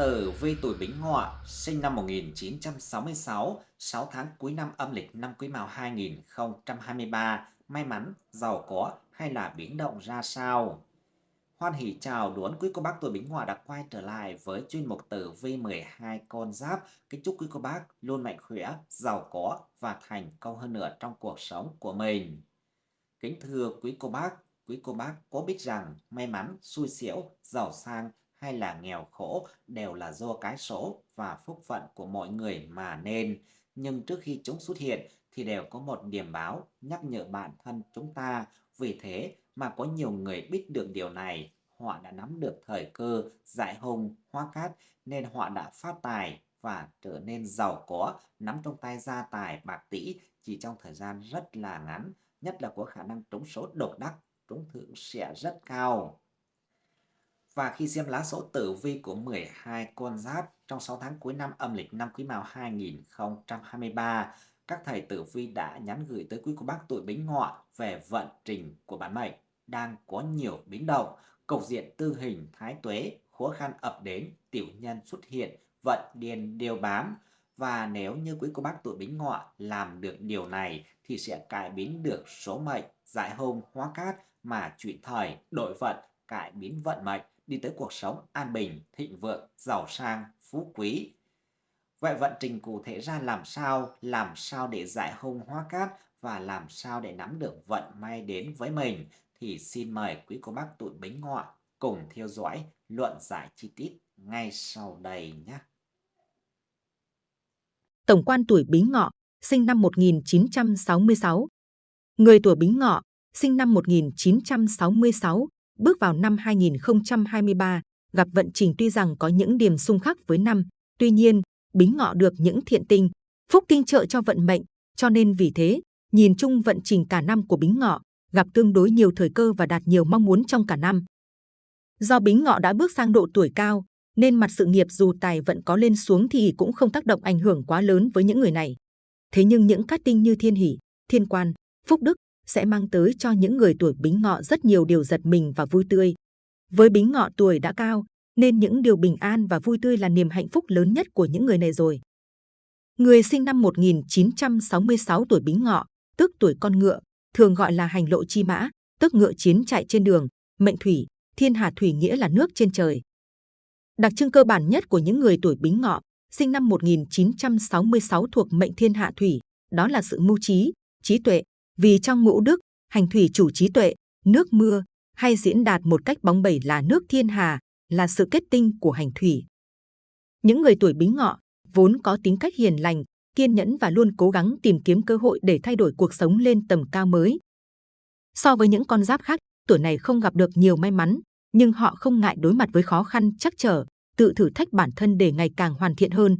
Tử vi tuổi Bính Ngọ, sinh năm 1966, 6 tháng cuối năm âm lịch năm Quý Mão 2023, may mắn, giàu có hay là biến động ra sao? Hoan hỷ chào đón quý cô bác tuổi Bính Ngọ đã quay trở lại với chuyên mục Tử vi 12 con giáp. Kính chúc quý cô bác luôn mạnh khỏe, giàu có và thành công hơn nữa trong cuộc sống của mình. Kính thưa quý cô bác, quý cô bác có biết rằng may mắn, xui xẻo, giàu sang hay là nghèo khổ đều là do cái số và phúc phận của mọi người mà nên. Nhưng trước khi chúng xuất hiện thì đều có một điểm báo nhắc nhở bản thân chúng ta. Vì thế mà có nhiều người biết được điều này, họ đã nắm được thời cơ giải hùng, hoa cát nên họ đã phát tài và trở nên giàu có, nắm trong tay gia tài bạc tỷ chỉ trong thời gian rất là ngắn, nhất là có khả năng trúng số độc đắc, trúng thưởng sẽ rất cao. Và khi xem lá số tử vi của 12 con giáp trong 6 tháng cuối năm âm lịch năm Quý Mão 2023, các thầy tử vi đã nhắn gửi tới quý cô bác tuổi Bính Ngọ về vận trình của bản mệnh đang có nhiều biến động, cục diện tư hình thái tuế, khó khăn ập đến, tiểu nhân xuất hiện, vận điền đều bám. Và nếu như quý cô bác tuổi Bính Ngọ làm được điều này thì sẽ cải biến được số mệnh, giải hôn, hóa cát mà chuyển thời, đổi vận, cải biến vận mệnh đi tới cuộc sống an bình, thịnh vượng, giàu sang, phú quý. Vậy vận trình cụ thể ra làm sao, làm sao để giải hung hóa cát và làm sao để nắm được vận may đến với mình thì xin mời quý cô bác tuổi bính ngọ cùng theo dõi luận giải chi tiết ngay sau đây nhé. Tổng quan tuổi bính ngọ, sinh năm 1966. Người tuổi bính ngọ, sinh năm 1966, bước vào năm 2023, gặp vận trình tuy rằng có những điểm xung khắc với năm, tuy nhiên, bính ngọ được những thiện tinh, phúc tinh trợ cho vận mệnh, cho nên vì thế, nhìn chung vận trình cả năm của bính ngọ, gặp tương đối nhiều thời cơ và đạt nhiều mong muốn trong cả năm. Do bính ngọ đã bước sang độ tuổi cao, nên mặt sự nghiệp dù tài vận có lên xuống thì cũng không tác động ảnh hưởng quá lớn với những người này. Thế nhưng những cát tinh như thiên hỷ, thiên quan, phúc đức, sẽ mang tới cho những người tuổi bính ngọ rất nhiều điều giật mình và vui tươi. Với bính ngọ tuổi đã cao, nên những điều bình an và vui tươi là niềm hạnh phúc lớn nhất của những người này rồi. Người sinh năm 1966 tuổi bính ngọ, tức tuổi con ngựa, thường gọi là hành lộ chi mã, tức ngựa chiến chạy trên đường, mệnh thủy, thiên hà thủy nghĩa là nước trên trời. Đặc trưng cơ bản nhất của những người tuổi bính ngọ, sinh năm 1966 thuộc mệnh thiên hạ thủy, đó là sự mưu trí, trí tuệ, vì trong ngũ đức, hành thủy chủ trí tuệ, nước mưa, hay diễn đạt một cách bóng bẩy là nước thiên hà, là sự kết tinh của hành thủy. Những người tuổi bính ngọ vốn có tính cách hiền lành, kiên nhẫn và luôn cố gắng tìm kiếm cơ hội để thay đổi cuộc sống lên tầm cao mới. So với những con giáp khác, tuổi này không gặp được nhiều may mắn, nhưng họ không ngại đối mặt với khó khăn chắc trở, tự thử thách bản thân để ngày càng hoàn thiện hơn.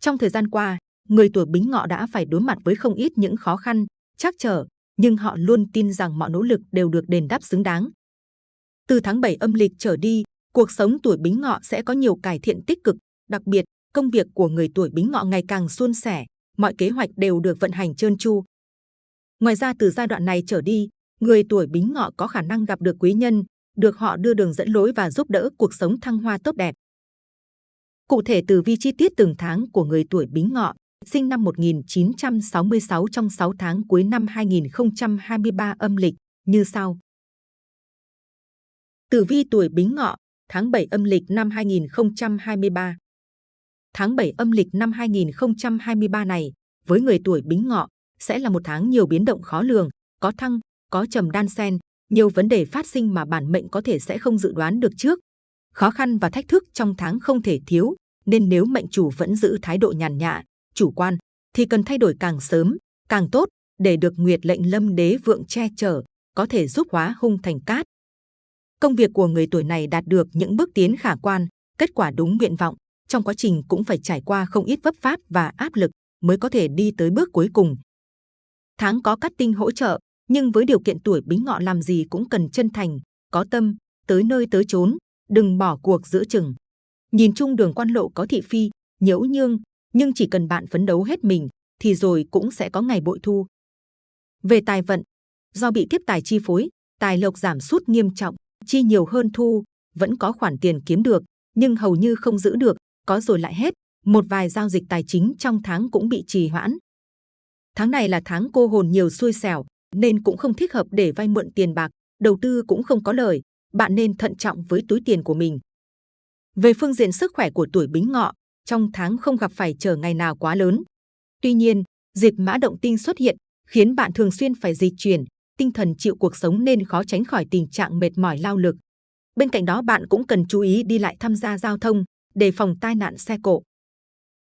Trong thời gian qua, người tuổi bính ngọ đã phải đối mặt với không ít những khó khăn, chắc trở, nhưng họ luôn tin rằng mọi nỗ lực đều được đền đáp xứng đáng. Từ tháng 7 âm lịch trở đi, cuộc sống tuổi bính ngọ sẽ có nhiều cải thiện tích cực, đặc biệt, công việc của người tuổi bính ngọ ngày càng suôn sẻ, mọi kế hoạch đều được vận hành trơn tru. Ngoài ra từ giai đoạn này trở đi, người tuổi bính ngọ có khả năng gặp được quý nhân, được họ đưa đường dẫn lối và giúp đỡ cuộc sống thăng hoa tốt đẹp. Cụ thể từ vi chi tiết từng tháng của người tuổi bính ngọ sinh năm 1966 trong 6 tháng cuối năm 2023 âm lịch như sau. Tử vi tuổi Bính Ngọ, tháng 7 âm lịch năm 2023. Tháng 7 âm lịch năm 2023 này, với người tuổi Bính Ngọ, sẽ là một tháng nhiều biến động khó lường, có thăng, có trầm đan sen, nhiều vấn đề phát sinh mà bản mệnh có thể sẽ không dự đoán được trước. Khó khăn và thách thức trong tháng không thể thiếu, nên nếu mệnh chủ vẫn giữ thái độ nhàn nhã, chủ quan thì cần thay đổi càng sớm, càng tốt để được Nguyệt lệnh lâm đế vượng che chở, có thể giúp hóa hung thành cát. Công việc của người tuổi này đạt được những bước tiến khả quan, kết quả đúng nguyện vọng, trong quá trình cũng phải trải qua không ít vấp pháp và áp lực mới có thể đi tới bước cuối cùng. Tháng có cát tinh hỗ trợ, nhưng với điều kiện tuổi bính ngọ làm gì cũng cần chân thành, có tâm, tới nơi tới chốn, đừng bỏ cuộc giữa chừng. Nhìn chung đường quan lộ có thị phi, nhiễu nhương, nhưng chỉ cần bạn phấn đấu hết mình thì rồi cũng sẽ có ngày bội thu. Về tài vận, do bị tiếp tài chi phối, tài lộc giảm sút nghiêm trọng, chi nhiều hơn thu, vẫn có khoản tiền kiếm được, nhưng hầu như không giữ được, có rồi lại hết. Một vài giao dịch tài chính trong tháng cũng bị trì hoãn. Tháng này là tháng cô hồn nhiều xui xẻo, nên cũng không thích hợp để vay mượn tiền bạc, đầu tư cũng không có lời, bạn nên thận trọng với túi tiền của mình. Về phương diện sức khỏe của tuổi Bính Ngọ, trong tháng không gặp phải trở ngày nào quá lớn. Tuy nhiên, dịch mã động tinh xuất hiện khiến bạn thường xuyên phải di chuyển, tinh thần chịu cuộc sống nên khó tránh khỏi tình trạng mệt mỏi lao lực. Bên cạnh đó bạn cũng cần chú ý đi lại tham gia giao thông, đề phòng tai nạn xe cộ.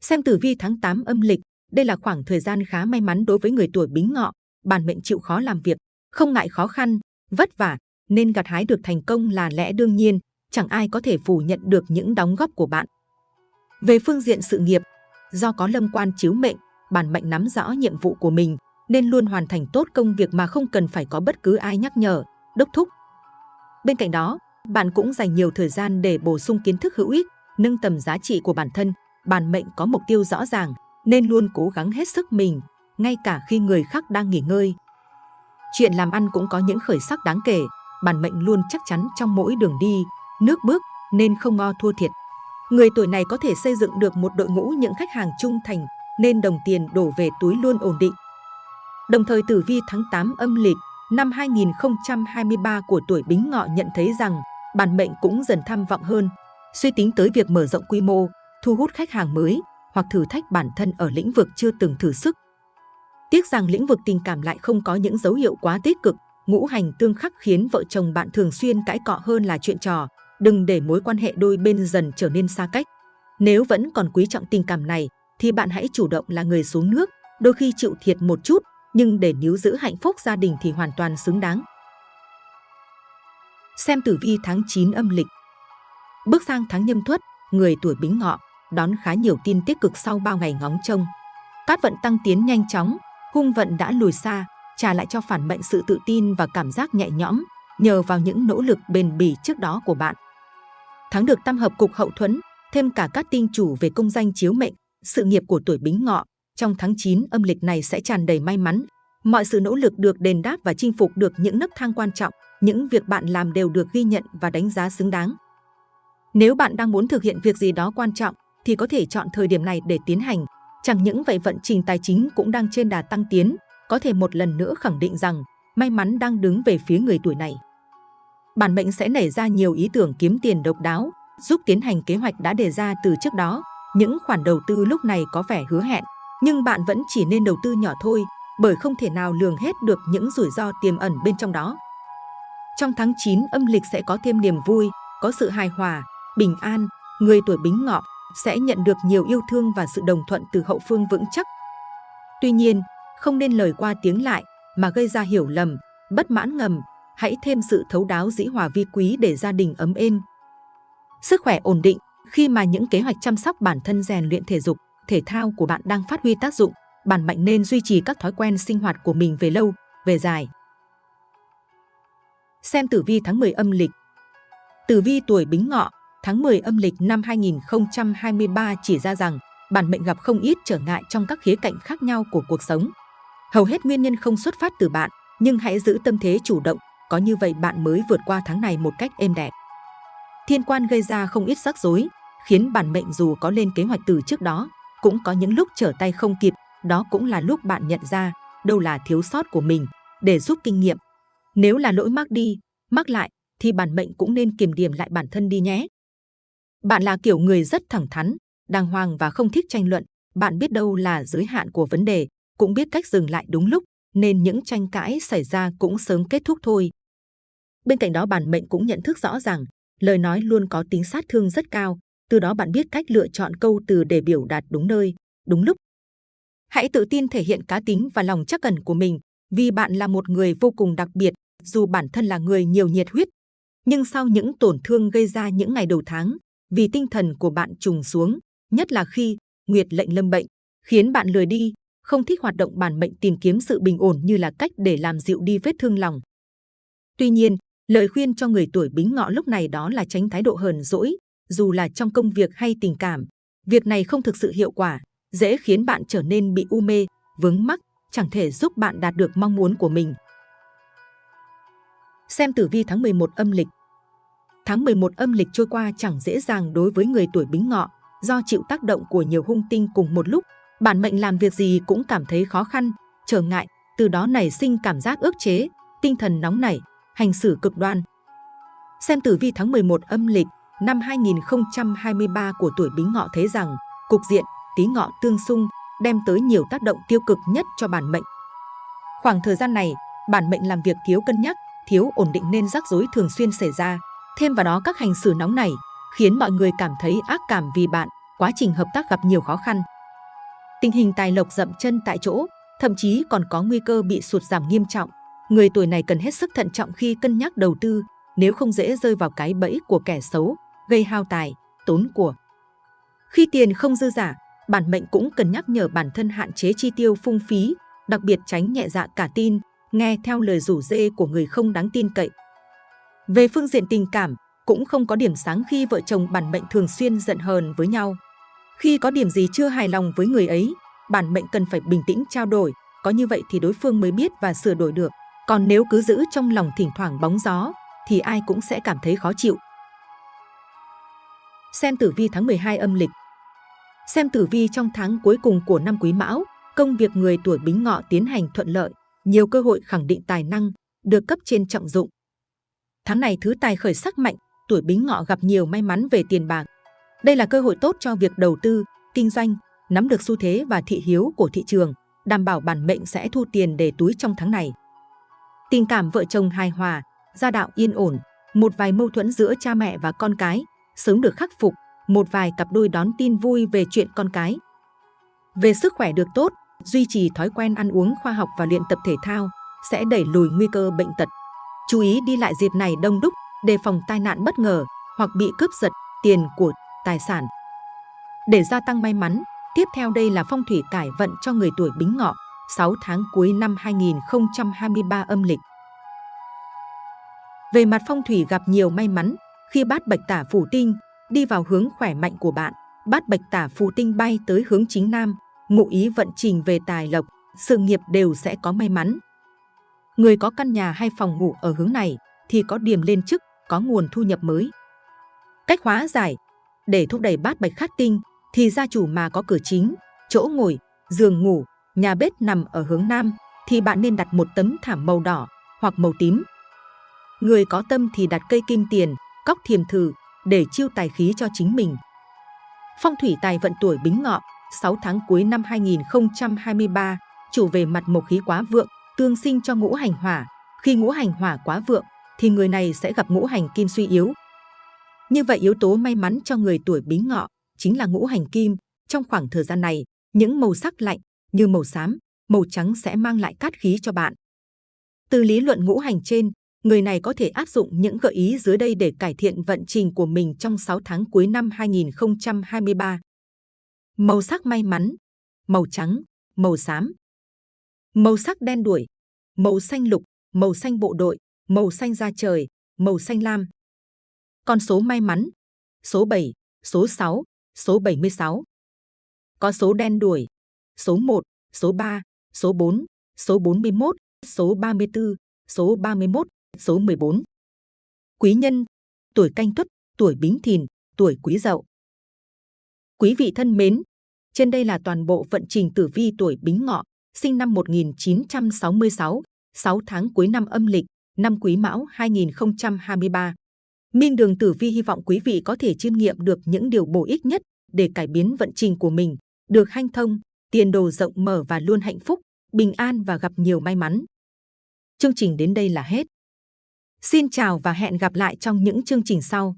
Xem tử vi tháng 8 âm lịch, đây là khoảng thời gian khá may mắn đối với người tuổi Bính Ngọ, bản mệnh chịu khó làm việc, không ngại khó khăn, vất vả, nên gặt hái được thành công là lẽ đương nhiên, chẳng ai có thể phủ nhận được những đóng góp của bạn. Về phương diện sự nghiệp, do có lâm quan chiếu mệnh, bản mệnh nắm rõ nhiệm vụ của mình, nên luôn hoàn thành tốt công việc mà không cần phải có bất cứ ai nhắc nhở, đốc thúc. Bên cạnh đó, bạn cũng dành nhiều thời gian để bổ sung kiến thức hữu ích, nâng tầm giá trị của bản thân. Bản mệnh có mục tiêu rõ ràng, nên luôn cố gắng hết sức mình, ngay cả khi người khác đang nghỉ ngơi. Chuyện làm ăn cũng có những khởi sắc đáng kể, bản mệnh luôn chắc chắn trong mỗi đường đi, nước bước, nên không ngo thua thiệt. Người tuổi này có thể xây dựng được một đội ngũ những khách hàng trung thành, nên đồng tiền đổ về túi luôn ổn định. Đồng thời tử vi tháng 8 âm lịch năm 2023 của tuổi Bính Ngọ nhận thấy rằng bản mệnh cũng dần tham vọng hơn, suy tính tới việc mở rộng quy mô, thu hút khách hàng mới hoặc thử thách bản thân ở lĩnh vực chưa từng thử sức. Tiếc rằng lĩnh vực tình cảm lại không có những dấu hiệu quá tích cực, ngũ hành tương khắc khiến vợ chồng bạn thường xuyên cãi cọ hơn là chuyện trò. Đừng để mối quan hệ đôi bên dần trở nên xa cách. Nếu vẫn còn quý trọng tình cảm này, thì bạn hãy chủ động là người xuống nước, đôi khi chịu thiệt một chút, nhưng để níu giữ hạnh phúc gia đình thì hoàn toàn xứng đáng. Xem tử vi tháng 9 âm lịch Bước sang tháng nhâm thuất, người tuổi bính ngọ, đón khá nhiều tin tích cực sau bao ngày ngóng trông. Cát vận tăng tiến nhanh chóng, hung vận đã lùi xa, trả lại cho phản mệnh sự tự tin và cảm giác nhẹ nhõm, nhờ vào những nỗ lực bền bỉ trước đó của bạn. Tháng được tam hợp cục hậu thuẫn, thêm cả các tinh chủ về công danh chiếu mệnh, sự nghiệp của tuổi bính ngọ, trong tháng 9 âm lịch này sẽ tràn đầy may mắn. Mọi sự nỗ lực được đền đáp và chinh phục được những nấc thang quan trọng, những việc bạn làm đều được ghi nhận và đánh giá xứng đáng. Nếu bạn đang muốn thực hiện việc gì đó quan trọng, thì có thể chọn thời điểm này để tiến hành. Chẳng những vậy vận trình tài chính cũng đang trên đà tăng tiến, có thể một lần nữa khẳng định rằng may mắn đang đứng về phía người tuổi này. Bản mệnh sẽ nảy ra nhiều ý tưởng kiếm tiền độc đáo, giúp tiến hành kế hoạch đã đề ra từ trước đó. Những khoản đầu tư lúc này có vẻ hứa hẹn, nhưng bạn vẫn chỉ nên đầu tư nhỏ thôi, bởi không thể nào lường hết được những rủi ro tiềm ẩn bên trong đó. Trong tháng 9 âm lịch sẽ có thêm niềm vui, có sự hài hòa, bình an, người tuổi bính ngọ sẽ nhận được nhiều yêu thương và sự đồng thuận từ hậu phương vững chắc. Tuy nhiên, không nên lời qua tiếng lại mà gây ra hiểu lầm, bất mãn ngầm, hãy thêm sự thấu đáo dĩ hòa vi quý để gia đình ấm êm. Sức khỏe ổn định khi mà những kế hoạch chăm sóc bản thân rèn luyện thể dục, thể thao của bạn đang phát huy tác dụng, bản mệnh nên duy trì các thói quen sinh hoạt của mình về lâu, về dài. Xem tử vi tháng 10 âm lịch Tử vi tuổi Bính Ngọ, tháng 10 âm lịch năm 2023 chỉ ra rằng bản mệnh gặp không ít trở ngại trong các khía cạnh khác nhau của cuộc sống. Hầu hết nguyên nhân không xuất phát từ bạn, nhưng hãy giữ tâm thế chủ động, có như vậy bạn mới vượt qua tháng này một cách êm đẹp. Thiên quan gây ra không ít rắc rối, khiến bản mệnh dù có lên kế hoạch từ trước đó, cũng có những lúc trở tay không kịp, đó cũng là lúc bạn nhận ra đâu là thiếu sót của mình để giúp kinh nghiệm. Nếu là lỗi mắc đi, mắc lại thì bản mệnh cũng nên kiềm điểm lại bản thân đi nhé. Bạn là kiểu người rất thẳng thắn, đàng hoàng và không thích tranh luận, bạn biết đâu là giới hạn của vấn đề, cũng biết cách dừng lại đúng lúc, nên những tranh cãi xảy ra cũng sớm kết thúc thôi. Bên cạnh đó bản mệnh cũng nhận thức rõ rằng lời nói luôn có tính sát thương rất cao, từ đó bạn biết cách lựa chọn câu từ để biểu đạt đúng nơi, đúng lúc. Hãy tự tin thể hiện cá tính và lòng chắc cẩn của mình, vì bạn là một người vô cùng đặc biệt, dù bản thân là người nhiều nhiệt huyết. Nhưng sau những tổn thương gây ra những ngày đầu tháng, vì tinh thần của bạn trùng xuống, nhất là khi Nguyệt lệnh lâm bệnh, khiến bạn lười đi, không thích hoạt động bản mệnh tìm kiếm sự bình ổn như là cách để làm dịu đi vết thương lòng. Tuy nhiên, lời khuyên cho người tuổi bính ngọ lúc này đó là tránh thái độ hờn dỗi, dù là trong công việc hay tình cảm. Việc này không thực sự hiệu quả, dễ khiến bạn trở nên bị u mê, vướng mắc, chẳng thể giúp bạn đạt được mong muốn của mình. Xem tử vi tháng 11 âm lịch Tháng 11 âm lịch trôi qua chẳng dễ dàng đối với người tuổi Bính Ngọ, do chịu tác động của nhiều hung tinh cùng một lúc, bản mệnh làm việc gì cũng cảm thấy khó khăn, trở ngại, từ đó nảy sinh cảm giác ước chế, tinh thần nóng nảy, hành xử cực đoan. Xem tử vi tháng 11 âm lịch năm 2023 của tuổi Bính Ngọ thấy rằng cục diện Tý Ngọ tương xung đem tới nhiều tác động tiêu cực nhất cho bản mệnh. Khoảng thời gian này, bản mệnh làm việc thiếu cân nhắc, thiếu ổn định nên rắc rối thường xuyên xảy ra. Thêm vào đó các hành xử nóng này khiến mọi người cảm thấy ác cảm vì bạn, quá trình hợp tác gặp nhiều khó khăn. Tình hình tài lộc dậm chân tại chỗ, thậm chí còn có nguy cơ bị sụt giảm nghiêm trọng. Người tuổi này cần hết sức thận trọng khi cân nhắc đầu tư, nếu không dễ rơi vào cái bẫy của kẻ xấu, gây hao tài, tốn của. Khi tiền không dư giả, bản mệnh cũng cần nhắc nhở bản thân hạn chế chi tiêu phung phí, đặc biệt tránh nhẹ dạ cả tin, nghe theo lời rủ dê của người không đáng tin cậy. Về phương diện tình cảm, cũng không có điểm sáng khi vợ chồng bản mệnh thường xuyên giận hờn với nhau. Khi có điểm gì chưa hài lòng với người ấy, bản mệnh cần phải bình tĩnh trao đổi, có như vậy thì đối phương mới biết và sửa đổi được. Còn nếu cứ giữ trong lòng thỉnh thoảng bóng gió, thì ai cũng sẽ cảm thấy khó chịu. Xem tử vi tháng 12 âm lịch Xem tử vi trong tháng cuối cùng của năm Quý Mão, công việc người tuổi Bính Ngọ tiến hành thuận lợi, nhiều cơ hội khẳng định tài năng, được cấp trên trọng dụng. Tháng này thứ tài khởi sắc mạnh, tuổi Bính Ngọ gặp nhiều may mắn về tiền bạc. Đây là cơ hội tốt cho việc đầu tư, kinh doanh, nắm được xu thế và thị hiếu của thị trường, đảm bảo bản mệnh sẽ thu tiền để túi trong tháng này. Tình cảm vợ chồng hài hòa, gia đạo yên ổn, một vài mâu thuẫn giữa cha mẹ và con cái sớm được khắc phục, một vài cặp đôi đón tin vui về chuyện con cái. Về sức khỏe được tốt, duy trì thói quen ăn uống khoa học và luyện tập thể thao sẽ đẩy lùi nguy cơ bệnh tật. Chú ý đi lại dịp này đông đúc, đề phòng tai nạn bất ngờ hoặc bị cướp giật tiền của tài sản. Để gia tăng may mắn, tiếp theo đây là phong thủy cải vận cho người tuổi Bính Ngọ 6 tháng cuối năm 2023 âm lịch. Về mặt phong thủy gặp nhiều may mắn khi bát bạch tả phủ tinh đi vào hướng khỏe mạnh của bạn, bát bạch tả phù tinh bay tới hướng chính nam, ngụ ý vận trình về tài lộc, sự nghiệp đều sẽ có may mắn. Người có căn nhà hay phòng ngủ ở hướng này thì có điểm lên chức, có nguồn thu nhập mới. Cách hóa giải Để thúc đẩy bát bạch khắc tinh thì gia chủ mà có cửa chính, chỗ ngồi, giường ngủ, nhà bếp nằm ở hướng nam thì bạn nên đặt một tấm thảm màu đỏ hoặc màu tím. Người có tâm thì đặt cây kim tiền, cóc thiềm thử để chiêu tài khí cho chính mình. Phong thủy tài vận tuổi Bính Ngọ, 6 tháng cuối năm 2023, chủ về mặt mộc khí quá vượng, tương sinh cho ngũ hành hỏa. Khi ngũ hành hỏa quá vượng, thì người này sẽ gặp ngũ hành kim suy yếu. Như vậy yếu tố may mắn cho người tuổi Bính Ngọ chính là ngũ hành kim. Trong khoảng thời gian này, những màu sắc lạnh như màu xám, màu trắng sẽ mang lại cát khí cho bạn. Từ lý luận ngũ hành trên, người này có thể áp dụng những gợi ý dưới đây để cải thiện vận trình của mình trong 6 tháng cuối năm 2023. Màu sắc may mắn, màu trắng, màu xám. Màu sắc đen đuổi, màu xanh lục, màu xanh bộ đội, màu xanh da trời, màu xanh lam. Con số may mắn, số 7, số 6, số 76. Có số đen đuổi, số 1, số 3, số 4, số 41, số 34, số 31, số 14. Quý nhân, tuổi canh tuất, tuổi bính thìn, tuổi quý dậu. Quý vị thân mến, trên đây là toàn bộ vận trình tử vi tuổi bính ngọ, sinh năm 1966, 6 tháng cuối năm âm lịch, năm quý mão 2023. Minh Đường Tử Vi hy vọng quý vị có thể chiêm nghiệm được những điều bổ ích nhất để cải biến vận trình của mình, được hanh thông, tiền đồ rộng mở và luôn hạnh phúc, bình an và gặp nhiều may mắn. Chương trình đến đây là hết. Xin chào và hẹn gặp lại trong những chương trình sau.